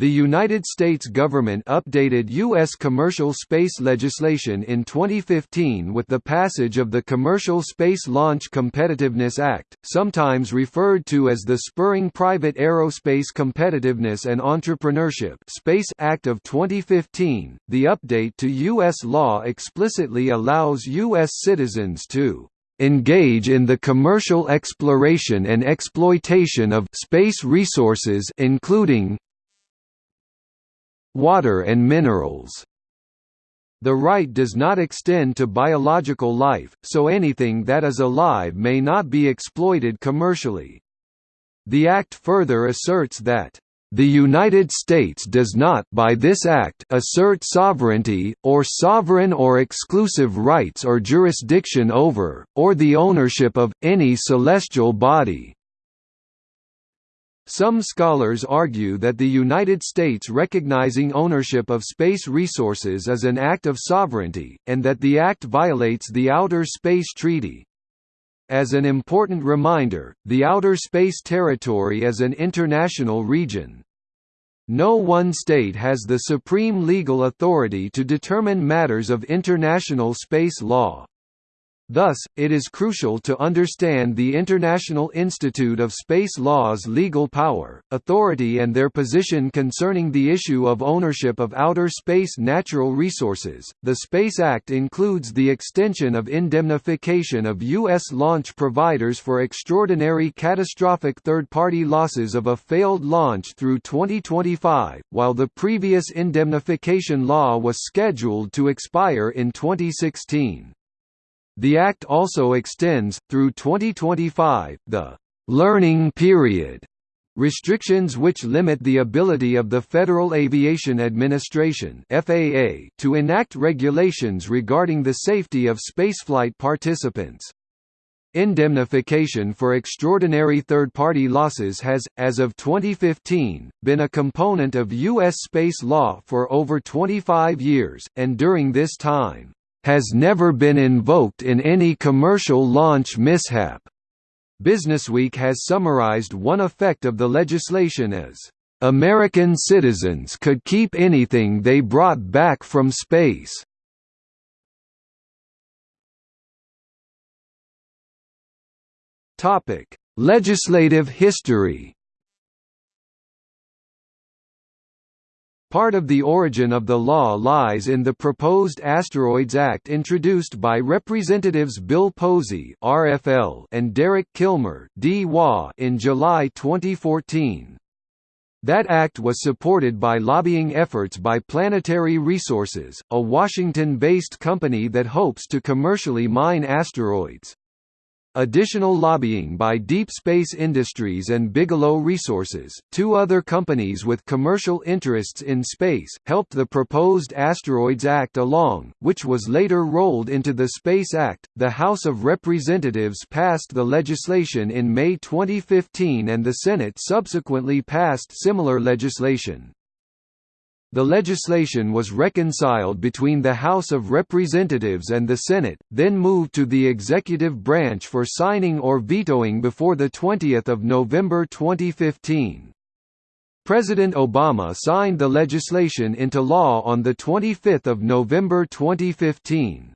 The United States government updated U.S. commercial space legislation in 2015 with the passage of the Commercial Space Launch Competitiveness Act, sometimes referred to as the Spurring Private Aerospace Competitiveness and Entrepreneurship Space Act of 2015. The update to U.S. law explicitly allows U.S. citizens to engage in the commercial exploration and exploitation of space resources including water and minerals. The right does not extend to biological life, so anything that is alive may not be exploited commercially. The Act further asserts that the United States does not by this act assert sovereignty, or sovereign or exclusive rights or jurisdiction over, or the ownership of, any celestial body, some scholars argue that the United States recognizing ownership of space resources is an act of sovereignty, and that the act violates the Outer Space Treaty. As an important reminder, the Outer Space Territory is an international region. No one state has the supreme legal authority to determine matters of international space law. Thus, it is crucial to understand the International Institute of Space Law's legal power, authority and their position concerning the issue of ownership of outer space natural resources. The Space Act includes the extension of indemnification of U.S. launch providers for extraordinary catastrophic third-party losses of a failed launch through 2025, while the previous indemnification law was scheduled to expire in 2016. The Act also extends, through 2025, the «learning period» restrictions which limit the ability of the Federal Aviation Administration FAA to enact regulations regarding the safety of spaceflight participants. Indemnification for extraordinary third-party losses has, as of 2015, been a component of U.S. space law for over 25 years, and during this time, has never been invoked in any commercial launch mishap. Businessweek has summarized one effect of the legislation as, "...American citizens could keep anything they brought back from space." Legislative history Part of the origin of the law lies in the proposed Asteroids Act introduced by Representatives Bill Posey (RFL) and Derek Kilmer in July 2014. That act was supported by lobbying efforts by Planetary Resources, a Washington-based company that hopes to commercially mine asteroids. Additional lobbying by Deep Space Industries and Bigelow Resources, two other companies with commercial interests in space, helped the proposed Asteroids Act along, which was later rolled into the Space Act. The House of Representatives passed the legislation in May 2015 and the Senate subsequently passed similar legislation. The legislation was reconciled between the House of Representatives and the Senate, then moved to the executive branch for signing or vetoing before 20 November 2015. President Obama signed the legislation into law on 25 November 2015.